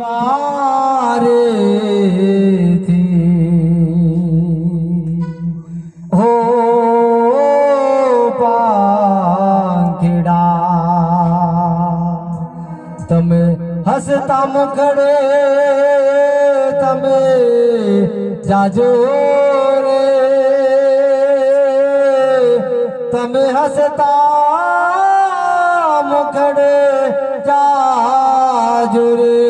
पार थी। हो पांखड़ा तम हंसता मुखड़े तम जाजो रे। हंसता मुखड़े जाजो रे।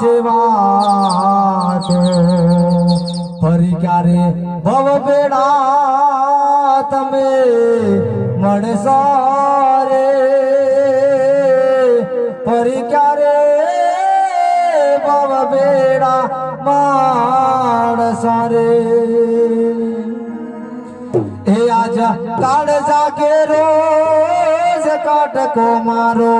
राजवाट परिकारे भव बेड़ा तमे मणसारे परिकारे भव बेड़ा माणसारे हे आजा, काड़ जाके रोज काट को मारो।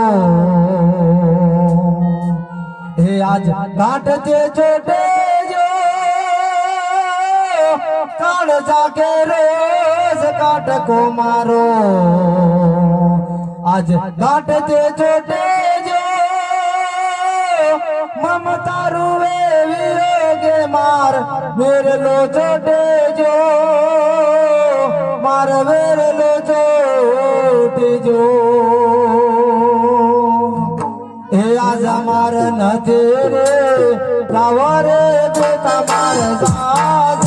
આજ કાટ જે છોટે જો, કાળ જાગે રોજ કાટકો મારો આજ કાટ જે છોટે જો, મમતા રૂવે વિરોગે માર. વેરલો છોટે જો, માર વેરલો છોટે જો. આજ માર નથી રે રાવ રે બે તમાર સાજારી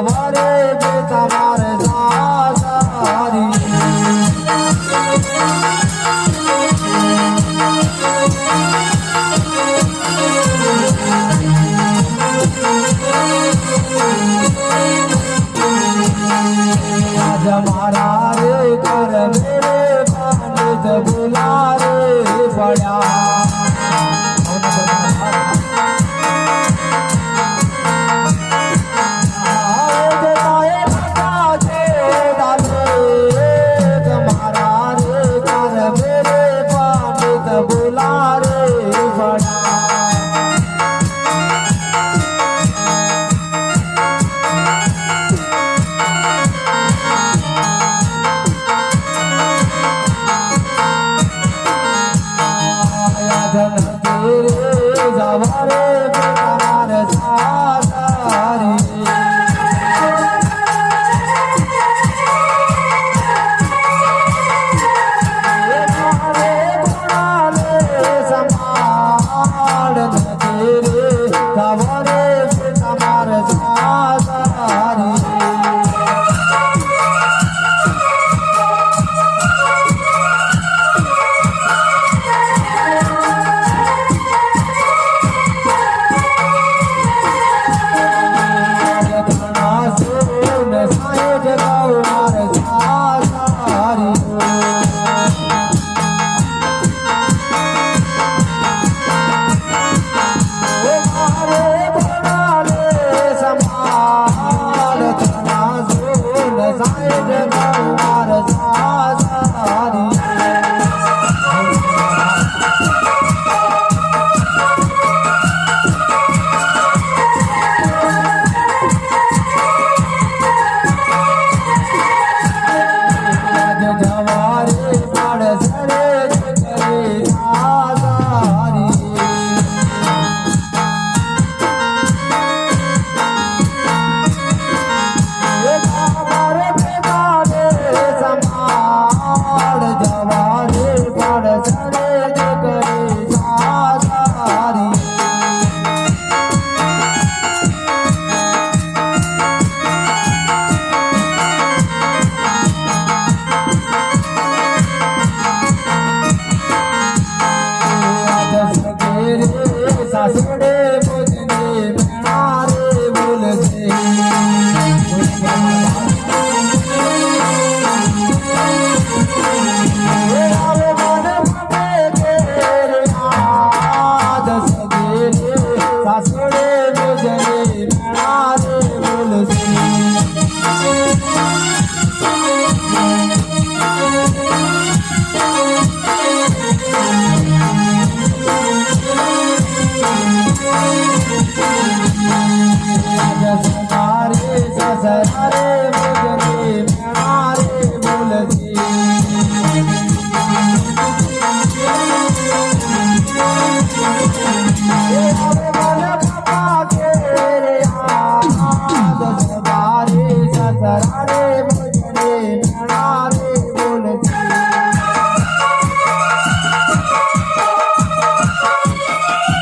বাবারে that I